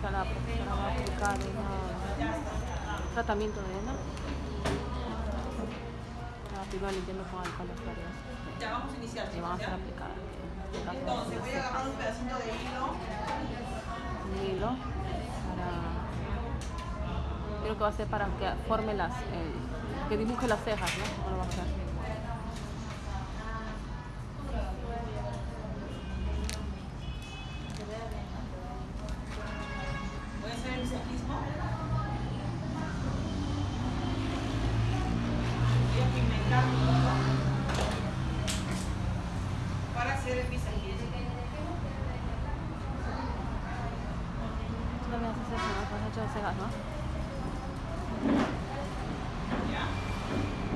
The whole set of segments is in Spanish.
ahorita la profesora va a aplicar un tratamiento de. La primera limpiando con alcohol las tareas. Ya vamos a iniciar. Y van a ser aplicadas. Entonces voy a agarrar un pedacito de hilo. un hilo para creo que va a ser para que forme las eh, que dibuje las cejas ¿no? ¿Cómo lo va a hacer?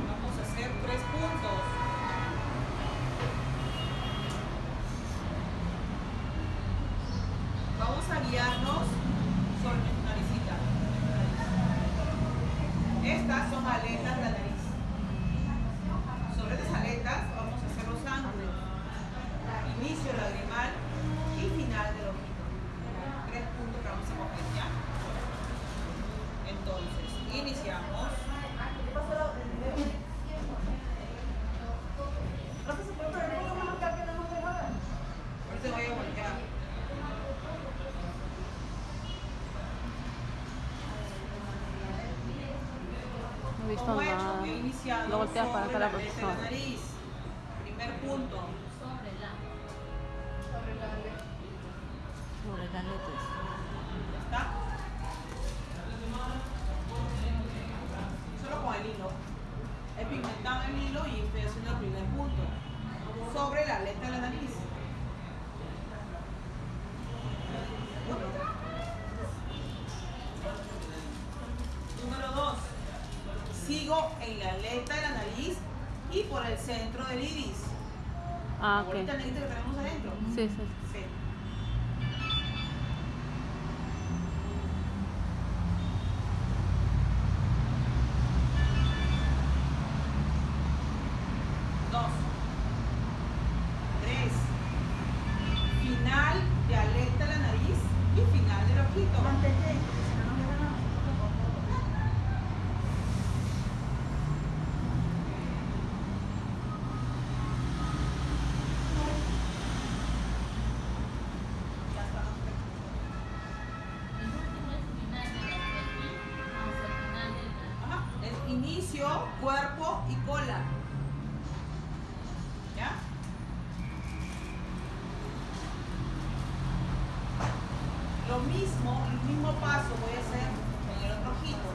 Vamos a hacer tres puntos. Vamos a guiarnos sobre nuestra naricita. Estas son aletas de la nariz. Sobre estas aletas vamos a hacer los ángulos. Inicio lagrimal y final del ojito. Tres puntos que vamos a coger ya. Entonces, iniciamos. Ahorita voy a voltear. No he visto Como he hecho, nada. he iniciado Lo volteas para acá sobre la la la profesora. nariz. Primer punto. Sobre las letras. ¿Ya está? Solo con el hilo. He pigmentado el hilo y estoy haciendo el primer punto. Sobre la aleta de la nariz. Número dos. En la aleta de la nariz y por el centro del iris. Ah, ok. Ahorita el negrito que tenemos adentro. Sí, sí. Sí. Dos. Tres. Final de aleta de la nariz y final del ojito. Ya cuerpo y cola. ¿Ya? Lo mismo, el mismo paso voy a hacer con el otro ojito.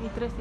Y tres